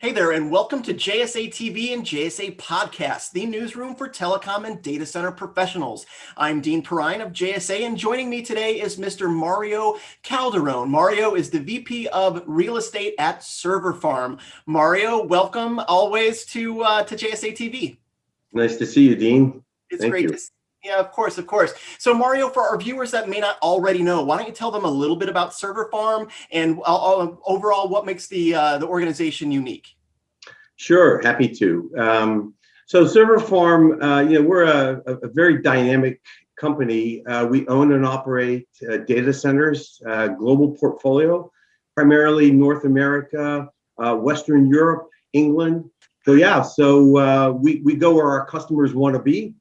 Hey there, and welcome to JSA TV and JSA Podcast, the newsroom for telecom and data center professionals. I'm Dean Perrine of JSA, and joining me today is Mr. Mario Calderon. Mario is the VP of Real Estate at Server Farm. Mario, welcome always to uh, to JSA TV. Nice to see you, Dean. It's Thank great you. to see yeah, of course, of course. So Mario, for our viewers that may not already know, why don't you tell them a little bit about Server Farm and uh, uh, overall what makes the uh, the organization unique? Sure, happy to. Um, so Server Farm, uh, you know, we're a, a very dynamic company. Uh, we own and operate uh, data centers, global portfolio, primarily North America, Western Europe, England. So yeah, so we, we go where our customers want to be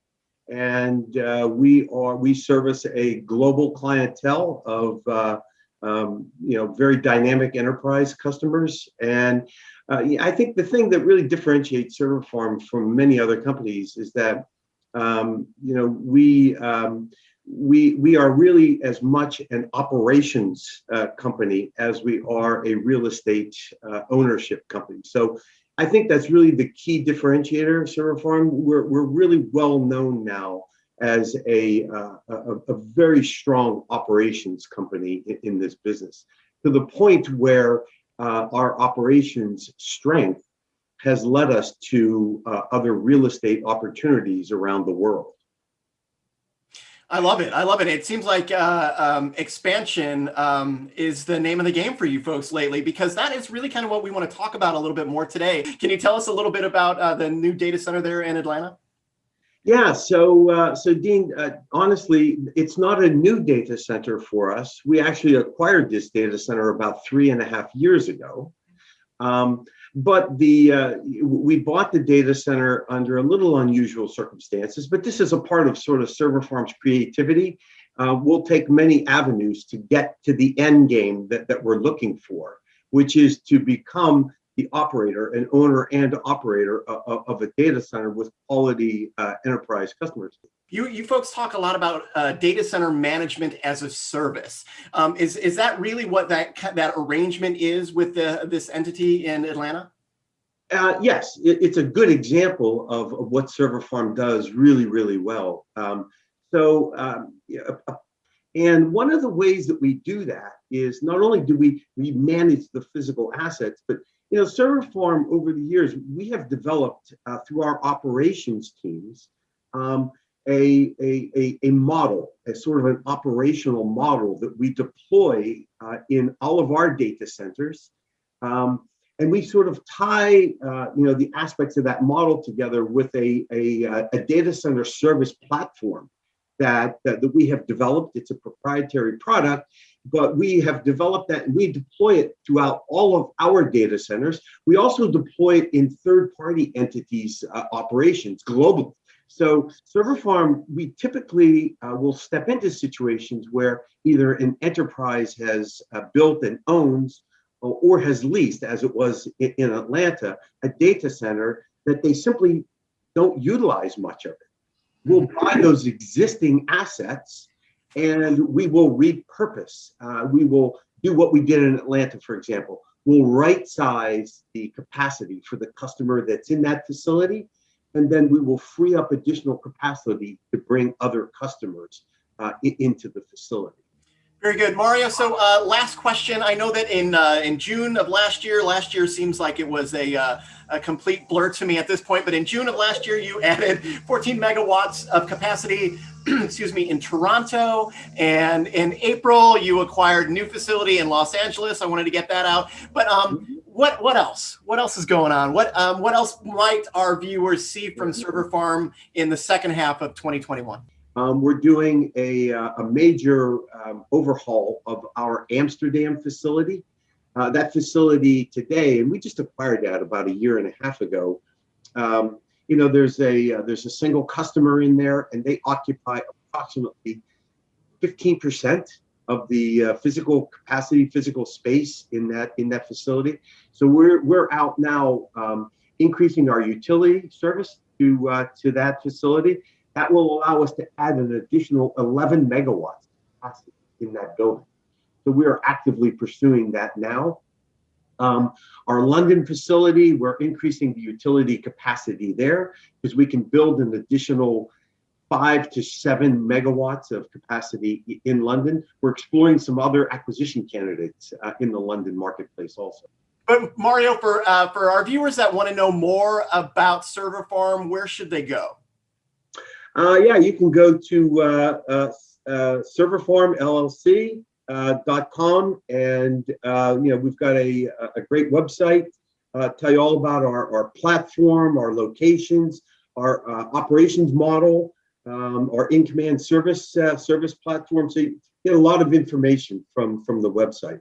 and uh, we are we service a global clientele of uh, um, you know very dynamic enterprise customers and uh, I think the thing that really differentiates Server Farm from many other companies is that um, you know we um, we we are really as much an operations uh, company as we are a real estate uh, ownership company. So I think that's really the key differentiator of Server Farm. We're, we're really well known now as a, uh, a, a, very strong operations company in, in, this business to the point where uh, our operations strength has led us to uh, other real estate opportunities around the world. I love it. I love it. It seems like uh, um, expansion um, is the name of the game for you folks lately, because that is really kind of what we want to talk about a little bit more today. Can you tell us a little bit about uh, the new data center there in Atlanta? Yeah, so uh, so Dean, uh, honestly, it's not a new data center for us. We actually acquired this data center about three and a half years ago. Um, but the uh, we bought the data center under a little unusual circumstances, but this is a part of sort of Server Farm's creativity. Uh, we'll take many avenues to get to the end game that, that we're looking for, which is to become the operator, an owner and operator of, of a data center with quality uh, enterprise customers. You, you folks talk a lot about uh, data center management as a service. Um, is, is that really what that, that arrangement is with the, this entity in Atlanta? Uh, yes, it, it's a good example of, of, what Server Farm does really, really well. Um, so, um, and one of the ways that we do that is not only do we, we manage the physical assets, but you know, Server Farm over the years, we have developed uh, through our operations teams um, a, a, a, a, model, a sort of an operational model that we deploy uh, in all of our data centers. Um, and we sort of tie, uh, you know, the aspects of that model together with a, a, uh, a data center service platform that, that, that we have developed. It's a proprietary product, but we have developed that and we deploy it throughout all of our data centers. We also deploy it in third-party entities uh, operations globally. So server farm, we typically uh, will step into situations where either an enterprise has uh, built and owns or, or has leased, as it was in, in Atlanta, a data center that they simply don't utilize much of it. We'll buy those existing assets and we will repurpose. Uh, we will do what we did in Atlanta, for example. We'll right size the capacity for the customer that's in that facility and then we will free up additional capacity to bring other customers uh, into the facility. Very good, Mario. So uh, last question. I know that in uh, in June of last year, last year seems like it was a, uh, a complete blur to me at this point, but in June of last year, you added 14 megawatts of capacity, excuse me, in Toronto. And in April, you acquired new facility in Los Angeles. I wanted to get that out. But um, mm-hmm what what else? What else is going on? What um, what else might our viewers see from Server Farm in the second half of 2021? Um, we're doing a, uh, a major um, overhaul of our Amsterdam facility. Uh, that facility today, and we just acquired that about a year and a half ago. Um, you know, there's a uh, there's a single customer in there, and they occupy approximately 15 percent of the uh, physical capacity, physical space in that in that facility. So we're we're out now um, increasing our utility service to uh, to that facility. That will allow us to add an additional 11 megawatts in that building. So we are actively pursuing that now. Um, our London facility, we're increasing the utility capacity there because we can build an additional five to seven megawatts of capacity in London. We're exploring some other acquisition candidates uh, in the London marketplace also. But Mario, for uh, for our viewers that want to know more about Server Farm, where should they go? Uh, yeah, you can go to uh, uh, uh serverfarmllc.com, and you know we've got a a great website. tell you all about our our platform, our locations, our operations model um, our in-command service uh, service platform. So you get a lot of information from from the website.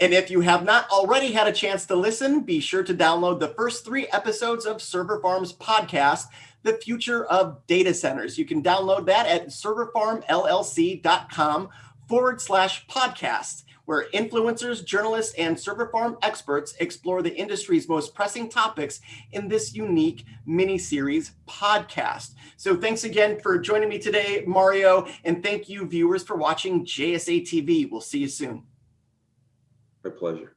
And if you have not already had a chance to listen, be sure to download the first three episodes of Server Farm's podcast, The Future of Data Centers. You can download that at serverfarmllc.com forward slash podcast where influencers, journalists, and server farm experts explore the industry's most pressing topics in this unique mini-series podcast. So thanks again for joining me today, Mario, and thank you viewers for watching JSA TV. We'll see you soon. My pleasure.